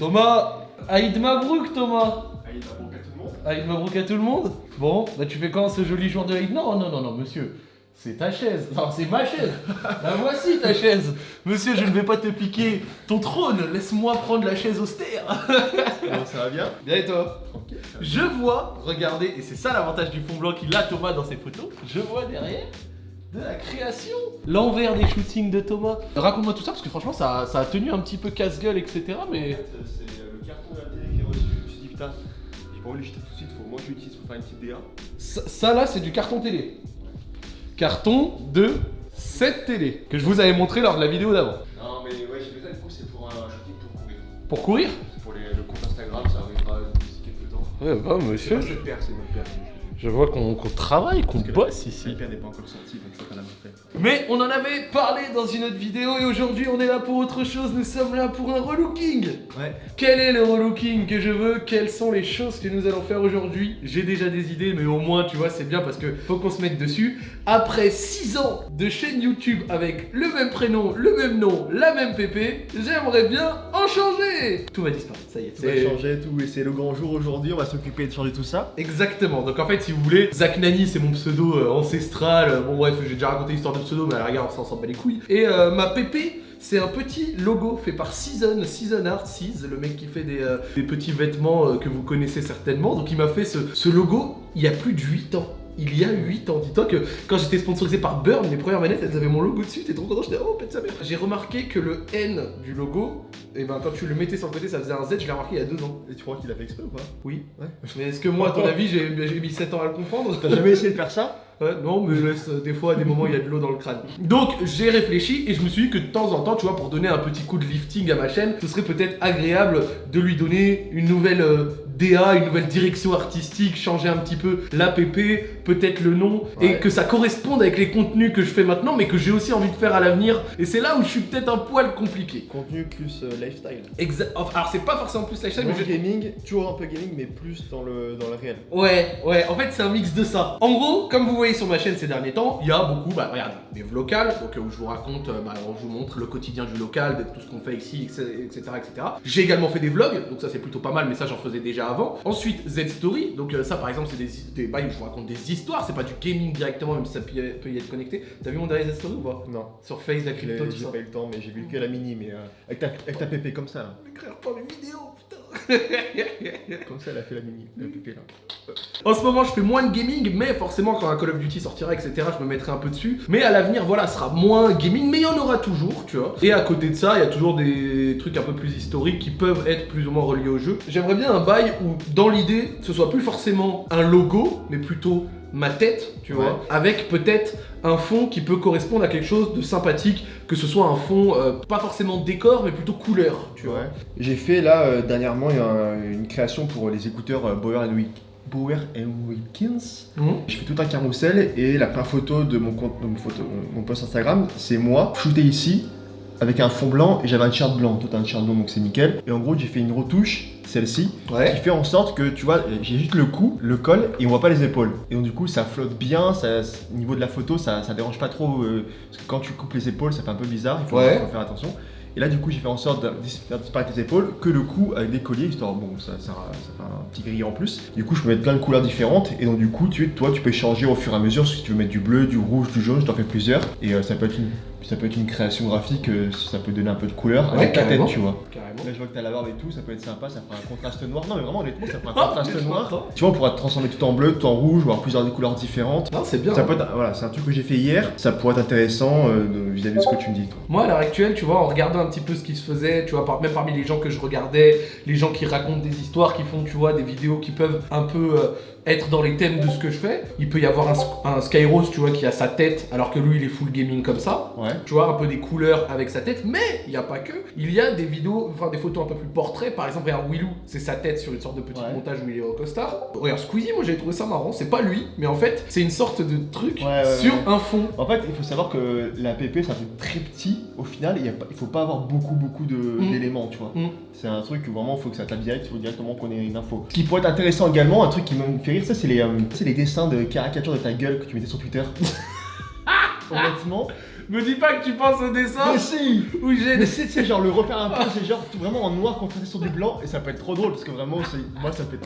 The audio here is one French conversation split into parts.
Thomas Aïd Mabrouk, Thomas Aïd Mabrouk à tout le monde Aïd Mabrouk à tout le monde Bon, bah tu fais quand ce joli jour de Aïd? Non, non, non, non, monsieur. C'est ta chaise. Enfin, c'est ma chaise. La voici ta chaise. Monsieur, je ne vais pas te piquer ton trône. Laisse-moi prendre la chaise austère. Comment ça va bien? Bien et toi? Tranquille. Je vois, regardez, et c'est ça l'avantage du fond blanc qu'il a Thomas dans ses photos, je vois derrière de la création. L'envers des shootings de Thomas. Raconte-moi tout ça parce que franchement ça, ça a tenu un petit peu casse-gueule, etc. En Mais fait, c'est le carton de la télé qui est reçu. Je me suis dit, putain, j'ai pas envie de jeter tout de suite, faut au moins que je l'utilise pour faire une petite DA. ça, ça, là c'est du carton télé. Carton de cette télé que je vous avais montré lors de la vidéo d'avant. Non, mais ouais, j'ai besoin du coup, c'est pour un shooting pour courir. Pour courir C'est pour les- le compte Instagram, ça arrivera d'ici quelques temps. Ouais bah C'est père, c'est notre père. Je vois qu'on travaille, qu'on bosse ici. père n'est pas encore sorti, donc faut qu'on a fait. Mais on en avait parlé dans une autre vidéo et aujourd'hui on est là pour autre chose, nous sommes là pour un relooking Ouais. Quel est le relooking que je veux? Quelles sont les choses que nous allons faire aujourd'hui? J'ai déjà des idées mais au moins tu vois c'est bien parce que faut qu'on se mette dessus. Après 6 ans de chaîne YouTube avec le même prénom, le même nom, la même pépé, j'aimerais bien en changer Tout va disparaître, ça y est. On va c'est- changer tout et c'est le grand jour aujourd'hui, on va s'occuper de changer tout ça. Exactement, donc en fait si vous voulez, Zach Nani c'est mon pseudo euh, ancestral, bon bref j'ai déjà raconté l'histoire de pseudo mais à la rigueur on s'en bat les couilles. Et euh, ma pépé c'est un petit logo fait par Season, Season Art, Seas, le mec qui fait des, euh, des petits vêtements euh, que vous connaissez certainement. Donc il m'a fait ce, ce logo il y a plus de 8 ans. Il y a 8 ans, dis-toi que quand j'étais sponsorisé par Burn, les premières manettes elles avaient mon logo dessus, t'es trop content, j'étais oh pète sa mère. J'ai remarqué que le N du logo, et ben quand tu le mettais sur le côté ça faisait un Z, je l'ai remarqué il y a 2 ans. Et tu crois qu'il a fait exprès ou pas? Oui. Ouais. Mais est-ce que moi à ton avis j'ai j'ai mis 7 ans à le comprendre? T'as jamais essayé de faire ça? Ouais, non, mais laisse, euh, des fois, à des moments, il y a de l'eau dans le crâne. Donc, j'ai réfléchi et je me suis dit que de temps en temps, tu vois, pour donner un petit coup de lifting à ma chaîne, ce serait peut-être agréable de lui donner une nouvelle euh, DA, une nouvelle direction artistique, changer un petit peu l'APP, peut-être le nom, et que ça corresponde avec les contenus que je fais maintenant, mais que j'ai aussi envie de faire à l'avenir. Et c'est là où je suis peut-être un poil compliqué. Contenu plus euh, lifestyle. Exa- enfin, alors, c'est pas forcément plus lifestyle, mais je... gaming, toujours un peu gaming, mais plus dans le, dans le réel. Ouais, ouais, en fait c'est un mix de ça. En gros, comme vous voyez sur ma chaîne ces derniers temps, il y a beaucoup, bah regardez, des vlogs, donc euh, où je vous raconte, euh, bah, je vous montre le quotidien du local, de tout ce qu'on fait ici, etc. etc.. J'ai également fait des vlogs, donc ça c'est plutôt pas mal, mais ça j'en faisais déjà avant. Ensuite, Z Story, donc euh, ça par exemple c'est des, des bails où je vous raconte des histoires, c'est pas du gaming directement, même si ça peut y être connecté. T'as vu mon dernier Story ou pas? Non, Sur Face, la crypto, tout j'ai pas eu le temps, mais j'ai vu que la mini, mais euh, avec, ta, avec ta pépé comme ça là. Écrire pas mes vidéos, putain Comme ça, elle a fait la mini, la pépé là. En ce moment, je fais moins de gaming, mais forcément, quand un Call of Duty sortira, etc., je me mettrai un peu dessus. Mais à l'avenir, voilà, ce sera moins gaming, mais il y en aura toujours, tu vois. Et à côté de ça, il y a toujours des trucs un peu plus historiques qui peuvent être plus ou moins reliés au jeu. J'aimerais bien un bail où, dans l'idée, ce soit plus forcément un logo, mais plutôt ma tête, tu vois, avec peut-être un fond qui peut correspondre à quelque chose de sympathique, que ce soit un fond euh, pas forcément décor, mais plutôt couleur, tu vois. J'ai fait là euh, dernièrement un- une création pour les écouteurs euh, Bauer and Wick. Bauer and Wilkins. Mhm. Je fais tout un carrousel et la première photo de mon compte, de mon, photo, mon post Instagram, c'est moi shooté ici avec un fond blanc et j'avais un t-shirt blanc, tout un t-shirt blanc donc c'est nickel. Et en gros j'ai fait une retouche, celle-ci, qui fait en sorte que tu vois, j'ai juste le cou, le col et on voit pas les épaules. Et donc du coup ça flotte bien, ça, au niveau de la photo ça, ça dérange pas trop euh, parce que quand tu coupes les épaules ça fait un peu bizarre, il faut, Ouais. faire attention. Et là du coup j'ai fait en sorte de faire disparaître les épaules, que le cou avec des colliers, histoire bon ça, ça, ça fait un petit gris en plus. Du coup je peux mettre plein de couleurs différentes et donc du coup tu, toi tu peux changer au fur et à mesure si tu veux mettre du bleu, du rouge, du jaune, je t'en fais plusieurs. Et euh, ça peut être une ça peut être une création graphique, euh, ça peut donner un peu de couleur Ouais, avec ta tête tu vois. Carrément. Là je vois que t'as la barbe et tout, ça peut être sympa, ça fera un contraste noir. Non mais vraiment honnêtement ça fera un Ah, contraste noir. Tu vois on pourra transformer tout en bleu, tout en rouge, ou avoir plusieurs couleurs différentes. Non, c'est bien. Ça hein. peut être, voilà, c'est un truc que j'ai fait hier, ça pourrait être intéressant euh, vis-à-vis de ce que tu me dis toi. Moi, à l'heure actuelle, tu vois, en regardant un petit peu ce qui se faisait, tu vois, par- même parmi les gens que je regardais, les gens qui racontent des histoires, qui font, tu vois, des vidéos qui peuvent un peu euh, être dans les thèmes de ce que je fais, il peut y avoir un, un Skyros, tu vois, qui a sa tête, alors que lui, il est full gaming comme ça. Ouais. Tu vois, un peu des couleurs avec sa tête, mais il n'y a pas que. Il y a des vidéos, enfin des photos un peu plus portraits. Par exemple, regarde Willou, c'est sa tête sur une sorte de petit Ouais. montage où il est au costard. Regarde Squeezie, moi j'ai trouvé ça marrant. C'est pas lui, mais en fait, c'est une sorte de truc Ouais, sur un fond. En fait, il faut savoir que la PP c'est un truc très petit. Au final, il, y a pas- il faut pas avoir beaucoup beaucoup Mm. d'éléments, tu vois. Mm. C'est un truc où vraiment il faut que ça tape direct, il faut directement qu'on ait une info. Ce qui pourrait être intéressant également, un truc qui me fait rire, ça c'est les, euh, c'est les dessins de caricature de ta gueule que tu mettais sur Twitter. Honnêtement, Me dis pas que tu penses au dessin Mais si où j'ai Mais c'est, c'est genre le repère un peu, c'est genre tout vraiment en noir contrasté sur du blanc et ça peut être trop drôle parce que vraiment, moi ça fait.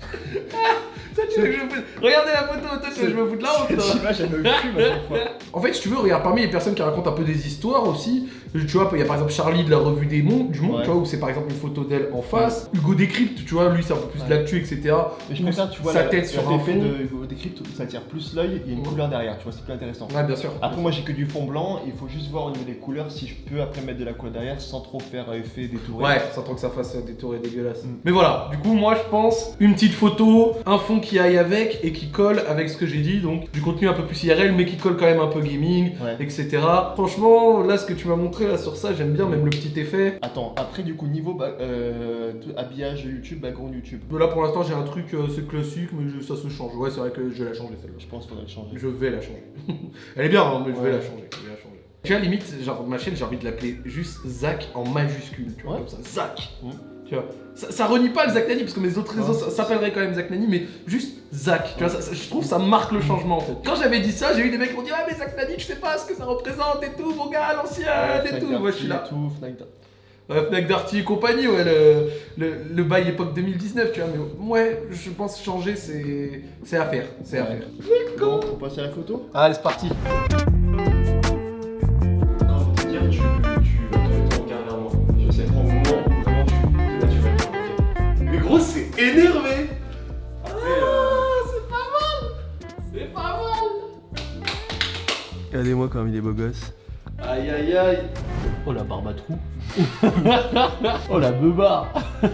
Toi, tu veux que je me foute- Regardez la photo, toi, tu veux que je me foute la honte. Cette image, elle me fume à chaque fois. En fait, si tu veux, regarde, parmi les personnes qui racontent un peu des histoires aussi, tu vois, il y a par exemple Charlie de la revue des mondes, du monde, Ouais. tu vois, où c'est par exemple une photo d'elle en face. Hugo Décrypte, tu vois, lui, c'est un peu plus de Ouais. l'actu, etc. Mais je préfère, tu vois, sa la- tête sur un fond. de décrypte, ça attire plus l'œil, il y a une Ouais. couleur derrière, tu vois, c'est plus intéressant. Ouais, bien sûr. Après, moi j'ai que du fond blanc, il faut juste voir au niveau des couleurs si je peux après mettre de la couleur derrière sans trop faire effet détouré. Ouais, sans trop que ça fasse des tours et dégueulasse. Mm. Mais voilà, du coup, moi je pense une petite photo, un fond qui aille avec et qui colle avec ce que j'ai dit, donc du contenu un peu plus IRL, mais qui colle quand même un peu gaming, Ouais. etc. Franchement, là, ce que tu m'as montré là sur ça, j'aime bien, même le petit effet. Attends, après du coup, niveau ba- euh, tout- habillage YouTube, background YouTube, Là pour l'instant, j'ai un truc, euh, c'est classique, mais je- ça se change. Ouais, c'est vrai que je vais la changer celle-là. je pense qu'il faudrait le changer. Je vais la changer. Elle est bien, hein, mais je vais la changer. Je vais la changer. Tu vois, limite, genre ma chaîne, j'ai envie de l'appeler juste Zach en majuscule, tu vois, Ouais. comme ça. Zach. Mm. Tu vois. Ça, ça renie pas le Zach Nani, parce que mes autres réseaux s'appelleraient quand même Zach Nani, mais juste Zach. Tu vois, ça- ça- je trouve ça marque le changement en fait. Quand j'avais dit ça, j'ai eu des mecs qui m'ont dit Ah, mais Zach Nani, je sais pas ce que ça représente et tout, mon gars, l'ancien Ouais, et tout. Moi, je suis là. tout, Fnac Darty. Ouais, Fnac Darty et compagnie, ouais, le, le, le bail époque 2019, tu vois, mais ouais, je pense changer, c'est c'est à faire. C'est à faire. Bon, on passe à la photo Allez, c'est parti. Regardez-moi comme il est beau gosse. Aïe aïe aïe Oh la barbe à trou. oh la beubare.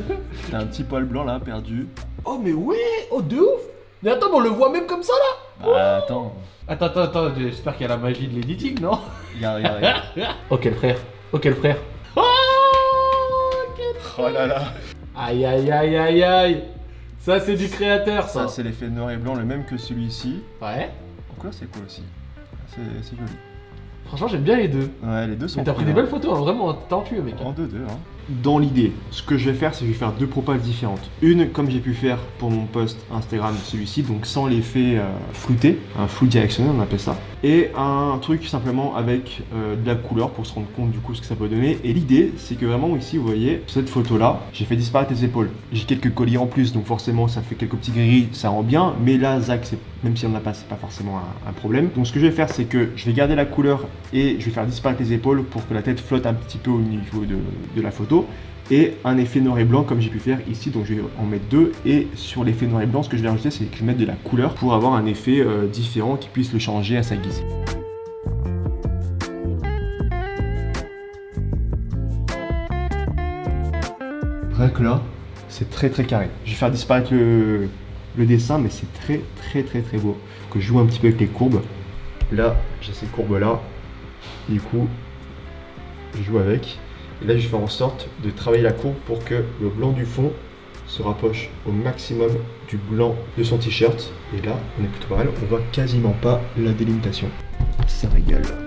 T'as un petit poil blanc là, perdu. Oh mais ouais Oh de ouf Mais attends, mais on le voit même comme ça là Bah attends. Attends, attends, attends, j'espère qu'il y a la magie de l'editing, non? Regarde, regarde, regarde. Oh quel frère. Oh quel frère. Oh quel... Oh là là. Aïe aïe aïe aïe aïe. Ça c'est du créateur ça. Ça, c'est l'effet noir et blanc, le même que celui-ci. Ouais. En couleur, c'est cool aussi? C'est joli. Franchement j'aime bien les deux. Ouais, les deux sont Mais t'as pris des hein. belles photos, hein, vraiment talentueux mec. En 2-2. Hein. Dans l'idée, ce que je vais faire, c'est que je vais faire deux propales différentes. Une, comme j'ai pu faire pour mon post Instagram, celui-ci, donc sans l'effet euh, un flou directionnel, on appelle ça. Et un truc simplement avec euh, de la couleur pour se rendre compte du coup ce que ça peut donner. Et l'idée, c'est que vraiment ici, vous voyez, cette photo-là, j'ai fait disparaître les épaules. J'ai quelques colliers en plus, donc forcément, ça fait quelques petits gris, ça rend bien. Mais là, Zach, même si on n'a pas, c'est pas forcément un, problème. Donc ce que je vais faire, c'est que je vais garder la couleur et je vais faire disparaître les épaules pour que la tête flotte un petit peu au niveau de la photo. Et un effet noir et blanc comme j'ai pu faire ici, donc je vais en mettre deux. Et sur l'effet noir et blanc, ce que je vais rajouter, c'est que je vais mettre de la couleur pour avoir un effet euh, différent qui puisse le changer à sa guise. Rien que là, c'est très très carré. Je vais faire disparaître le, le dessin, mais c'est très très très très beau. Que je joue un petit peu avec les courbes. Là, j'ai ces courbes là. Du coup, je joue avec. Là, je vais faire en sorte de travailler la courbe pour que le blanc du fond se rapproche au maximum du blanc de son t-shirt. Et là, on est plutôt pas mal. On voit quasiment pas la délimitation. Ça régale.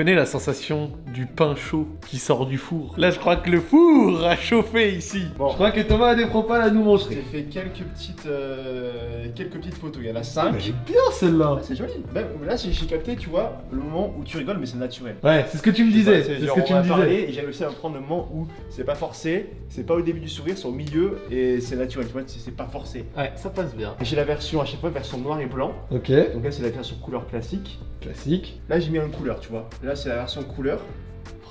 Connais la sensation du pain chaud qui sort du four? Là, je crois que le four a chauffé ici. Bon. Je crois que Thomas a des propales à nous J'ai montrer. fait quelques petites, euh, quelques petites photos. Il y en a Elle 5. est bien celle-là. c'est joli. Même là, j'ai j'ai capté, tu vois, le moment où tu rigoles, mais c'est naturel. Ouais, c'est ce que tu me disais. C'est ce que tu me disais. et j'ai réussi à prendre le moment où c'est pas forcé, c'est pas au début du sourire, c'est au milieu et c'est naturel, tu vois, c'est pas forcé. Ouais, ça passe bien. J'ai la version à chaque fois version noir et blanc. Ok, Donc là c'est la version couleur classique. classique. Là j'ai mis une couleur, tu vois. Là c'est la version couleur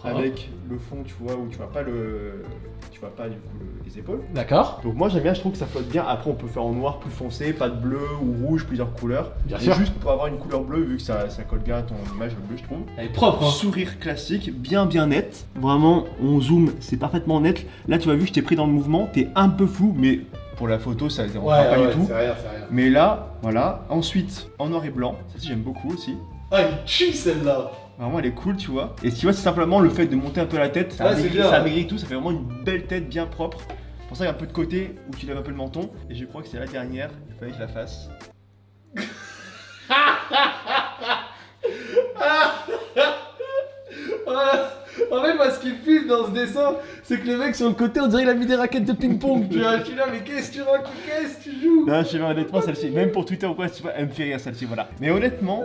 Ah. avec le fond, tu vois, où tu vois pas le, tu vois pas du coup le- les épaules. D'accord. Donc moi j'aime bien, je trouve que ça flotte bien. Après on peut faire en noir plus foncé, pas de bleu ou rouge, plusieurs couleurs. Bien Et sûr. Juste pour avoir une couleur bleue vu que ça, ça colle bien à ton image le bleu, je trouve. Elle est propre hein. Sourire classique, bien bien net. Vraiment, on zoome, c'est parfaitement net. Là, tu as vu, je t'ai pris dans le mouvement, t'es un peu flou, mais pour la photo, ça ne dérangera pas du tout. c'est rien, c'est rien. Mais là, voilà. Ensuite, en noir et blanc, ça j'aime beaucoup aussi. Ah, il tue celle-là. Vraiment, elle est cool, tu vois. Et tu vois, c'est simplement le fait de monter un peu la tête. Ça Ouais, c'est amaigrit- ça amaigrit tout, ça fait vraiment une belle tête bien propre. Pour ça, il y a un peu de côté où tu lèves un peu le menton. Et je crois que c'est la dernière, il fallait que je la fasse. En fait, moi, ce qui me filme dans ce dessin, c'est que le mec sur le côté, on dirait qu'il a mis des raquettes de ping-pong. tu vois, je suis là, mais qu'est-ce que tu racontes? Qu'est-ce que tu joues? Non, je sais pas, honnêtement, celle-ci, même pour Twitter ou quoi, tu vois, elle me fait rire celle-ci, voilà. Mais honnêtement,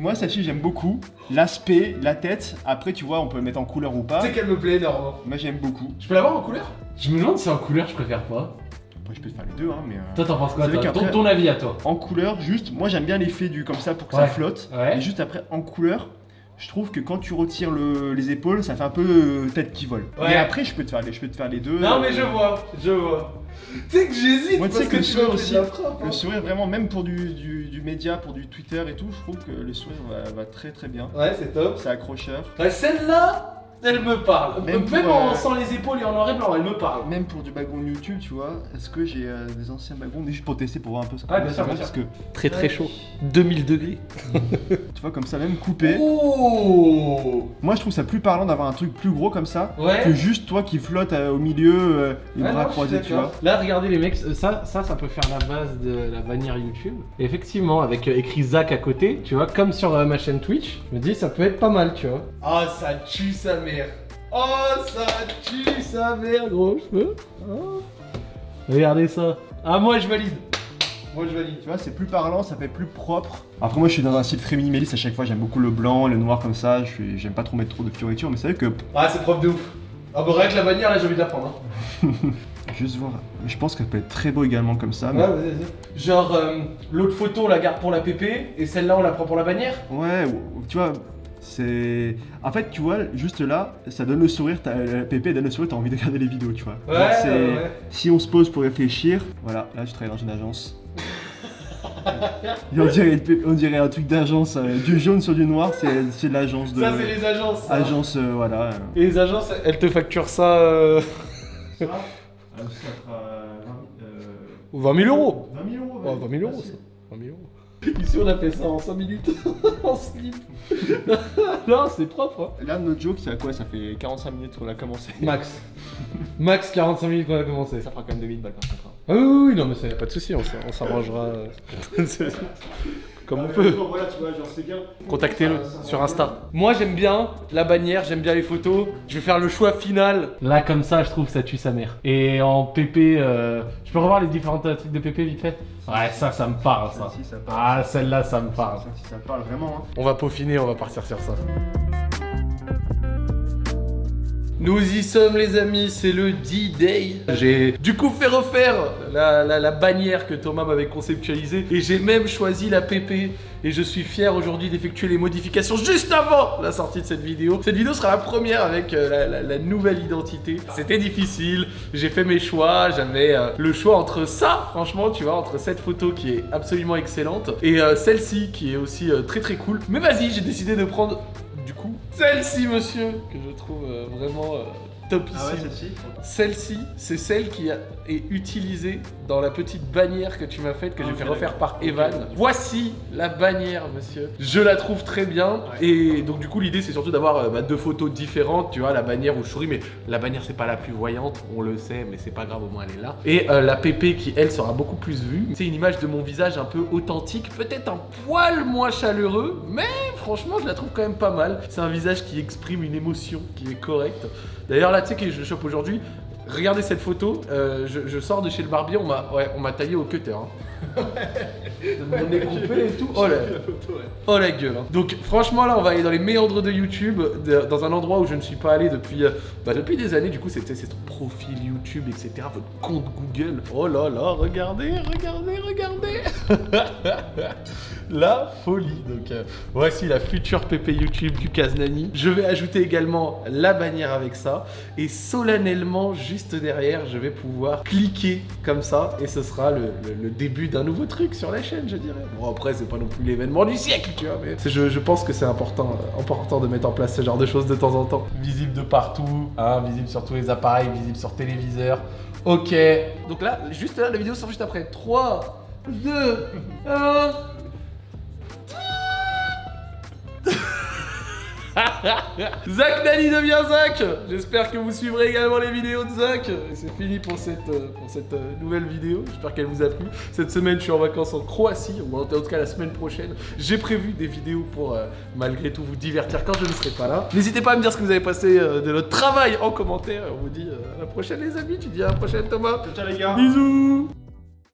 moi, celle-ci, j'aime beaucoup. L'aspect, la tête, après, tu vois, on peut le mettre en couleur ou pas. Tu sais qu'elle me plaît énormément. Moi, j'aime beaucoup. Je peux l'avoir en couleur? Je me demande si en couleur je préfère pas. Après, je peux te faire les deux, hein, mais. euh, Toi t'en penses quoi toi ton, ton avis à toi En couleur, juste, moi, j'aime bien l'effet du comme ça pour que Ouais. ça flotte. Ouais. Et juste après, en couleur. Je trouve que quand tu retires le- les épaules, ça fait un peu euh, tête qui vole. Ouais. Mais après, je peux te faire les, je peux te faire les deux. Non, mais Euh, je vois, je vois. Tu sais que j'hésite Moi, tu parce sais que, que le sourire aussi, frappe. hein. Le sourire, vraiment, même pour du, du, du média, pour du Twitter et tout, je trouve que le sourire va, va très très bien. Ouais, c'est top. C'est accrocheur. Ouais, celle-là, elle me parle. Même Même, pour, en euh, sans les épaules et en noir et blanc, elle me parle. Même pour du background YouTube, tu vois, est-ce que j'ai euh, des anciens backgrounds? Juste pour tester pour voir un peu ce que Ouais, bien sûr, ça bien parce que Très très chaud. 2000 degrés. tu vois comme ça même coupé. Oh Moi je trouve ça plus parlant d'avoir un truc plus gros comme ça Ouais. que juste toi qui flotte euh, au milieu euh, les Ouais, bras non, croisés, tu vois. Là, regardez les mecs, ça, ça, ça peut faire la base de la bannière YouTube. Et effectivement, avec euh, écrit Zach à côté, tu vois, comme sur euh, ma chaîne Twitch, je me dis ça peut être pas mal, tu vois. Oh, ça tue sa mère. Oh, ça tue sa mère, gros. Oh. Regardez ça. Ah, moi je valide. Moi je valide. Tu vois, c'est plus parlant, ça fait plus propre. Après moi je suis dans un style très minimaliste à chaque fois, j'aime beaucoup le blanc, le noir comme ça, j'aime pas trop mettre trop de fioritures, mais c'est vrai que Ah, c'est propre de ouf. Ah, bah, rien que la bannière, là, j'ai envie de la prendre. Hein. juste voir, je pense qu'elle peut être très beau également comme ça. mais- Ouais, vas-y, vas-y. Genre, euh, l'autre photo, on la garde pour la PP, et celle-là, on la prend pour la bannière? Ouais, ou- tu vois, c'est. En fait, tu vois, juste là, ça donne le sourire, t'as- la PP donne le sourire, t'as envie de regarder les vidéos, tu vois. Ouais, Genre, c'est- ouais, ouais. Si on se pose pour réfléchir, voilà, là je travaille dans une agence. Et on, dirait, on dirait un truc d'agence, euh, du jaune sur du noir, c'est c'est de l'agence de. Ça, c'est les agences. ça. Agence, euh, voilà. Et les agences, elles te facturent ça. Euh... Ça, euh, ça fera, euh, 20 000 euros. 20 000 euros. Ouais, 20 000 euros, ça. 20 000 euros. Ici, on a fait ça en 5 minutes. en slip. non, c'est propre. Hein. Là, notre joke, c'est à quoi? Ça fait 45 minutes qu'on a commencé. Max. Max 45 minutes qu'on a commencé. Ça fera quand même 2000 balles par contre. hein. Ah oui, oui, non, mais ça pas de souci, on s'arrangera. Comme on peut. Voilà, tu vois, genre c'est bien. Contactez-le sur Insta. Moi, j'aime bien la bannière, j'aime bien les photos. Je vais faire le choix final. Là, comme ça, je trouve ça tue sa mère. Et en PP, euh, je peux revoir les différents euh, trucs de PP vite fait? Ouais, ça, ça me parle, ça. Ça parle. Ah, celle-là, ça me parle. Ça, si ça parle vraiment. Hein. On va peaufiner, on va partir sur ça. Nous y sommes les amis, c'est le D-Day. J'ai du coup fait refaire la, bannière que Thomas m'avait conceptualisée et j'ai même choisi la PP et je suis fier aujourd'hui d'effectuer les modifications juste avant la sortie de cette vidéo. Cette vidéo sera la première avec euh, la, nouvelle identité. C'était difficile, j'ai fait mes choix, j'avais euh, le choix entre ça, franchement, tu vois, entre cette photo qui est absolument excellente et euh, celle-ci qui est aussi très très cool. Mais vas-y, j'ai décidé de prendre celle-ci, monsieur, que je trouve euh, vraiment euh, topissime. Ah ouais, celle-ci c'est celle qui a- est utilisée dans la petite bannière que tu m'as faite, que Ah, j'ai fait refaire par Evan. Voici la bannière, monsieur. Je la trouve très bien. Et donc, du coup, l'idée, c'est surtout d'avoir euh, bah, deux photos différentes. Tu vois, la bannière où je souris, mais la bannière, c'est pas la plus voyante, on le sait, mais c'est pas grave, au moins elle est là. Et euh, la PP qui, elle, sera beaucoup plus vue. C'est une image de mon visage un peu authentique, peut-être un poil moins chaleureux, mais franchement, je la trouve quand même pas mal. C'est un visage qui exprime une émotion qui est correcte. D'ailleurs, là, tu sais que je chope aujourd'hui. Regardez cette photo, euh, je, sors de chez le barbier, on m'a ouais, on m'a taillé au cutter. Hein. Coupé et tout. Oh la, oh la gueule. hein. Donc franchement là on va aller dans les méandres de YouTube, dans un endroit où je ne suis pas allé depuis, euh, bah, depuis des années. Du coup c'était c'est ton profil YouTube, etc. Votre compte Google. Oh là là, regardez, regardez, regardez. la folie. Donc euh, voici la future PP YouTube du Kaznani. Je vais ajouter également la bannière avec ça. Et solennellement, juste derrière, je vais pouvoir cliquer comme ça. Et ce sera le- le début d'un nouveau truc sur la chaîne, je dirais. Bon, après, c'est pas non plus l'événement du siècle, tu vois. Mais je pense que c'est important, euh, important de mettre en place ce genre de choses de temps en temps. Visible de partout, hein, visible sur tous les appareils, visible sur téléviseur. Ok. Donc là, juste là, la vidéo sort juste après. 3, 2, 1. Zach Nani devient Zach J'espère que vous suivrez également les vidéos de Zach. Et c'est fini pour cette, euh, pour cette euh, nouvelle vidéo. J'espère qu'elle vous a plu. Cette semaine, je suis en vacances en Croatie, ou en tout cas la semaine prochaine. J'ai prévu des vidéos pour euh, malgré tout vous divertir quand je ne serai pas là. N'hésitez pas à me dire ce que vous avez passé euh, de notre travail en commentaire. On vous dit euh, à la prochaine les amis. Tu dis à la prochaine Thomas. Ciao les gars Bisous